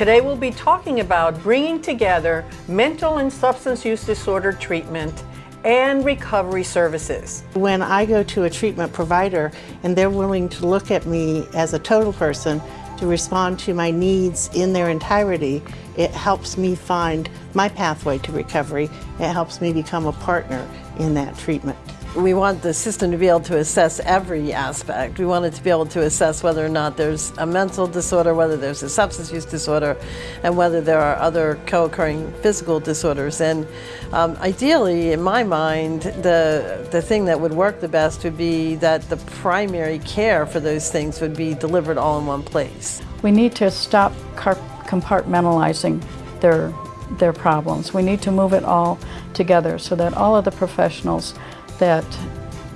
Today we'll be talking about bringing together mental and substance use disorder treatment and recovery services. When I go to a treatment provider and they're willing to look at me as a total person to respond to my needs in their entirety, it helps me find my pathway to recovery. It helps me become a partner in that treatment. We want the system to be able to assess every aspect. We want it to be able to assess whether or not there's a mental disorder, whether there's a substance use disorder, and whether there are other co-occurring physical disorders. And um, ideally, in my mind, the, the thing that would work the best would be that the primary care for those things would be delivered all in one place. We need to stop compartmentalizing their, their problems. We need to move it all together so that all of the professionals that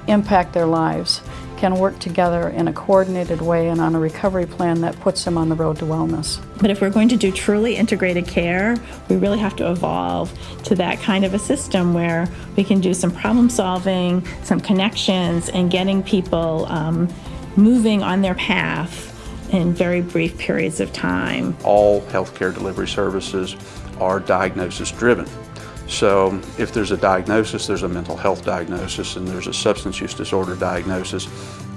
impact their lives can work together in a coordinated way and on a recovery plan that puts them on the road to wellness. But if we're going to do truly integrated care, we really have to evolve to that kind of a system where we can do some problem solving, some connections, and getting people um, moving on their path in very brief periods of time. All healthcare delivery services are diagnosis driven. So if there's a diagnosis, there's a mental health diagnosis and there's a substance use disorder diagnosis.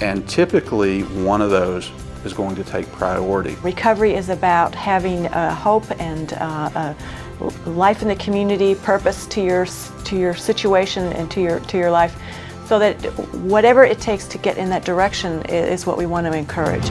And typically one of those is going to take priority. Recovery is about having uh, hope and uh, a life in the community, purpose to your, to your situation and to your, to your life so that whatever it takes to get in that direction is what we want to encourage.